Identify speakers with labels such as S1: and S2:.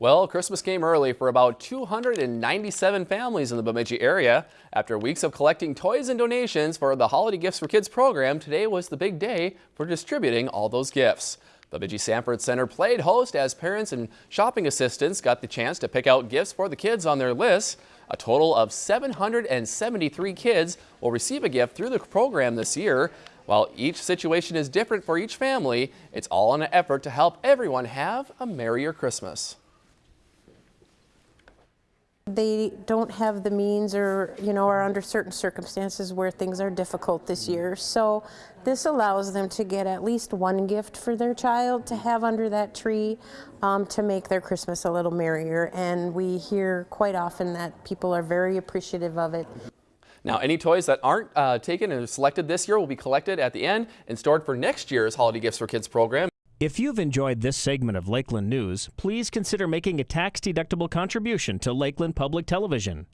S1: Well, Christmas came early for about 297 families in the Bemidji area. After weeks of collecting toys and donations for the Holiday Gifts for Kids program, today was the big day for distributing all those gifts. Bemidji Sanford Center played host as parents and shopping assistants got the chance to pick out gifts for the kids on their list. A total of 773 kids will receive a gift through the program this year. While each situation is different for each family, it's all in an effort to help everyone have a merrier Christmas
S2: they don't have the means or, you know, are under certain circumstances where things are difficult this year. So this allows them to get at least one gift for their child to have under that tree um, to make their Christmas a little merrier. And we hear quite often that people are very appreciative of it.
S1: Now, any toys that aren't uh, taken and selected this year will be collected at the end and stored for next year's Holiday Gifts for Kids program.
S3: If you've enjoyed this segment of Lakeland News, please consider making a tax-deductible contribution to Lakeland Public Television.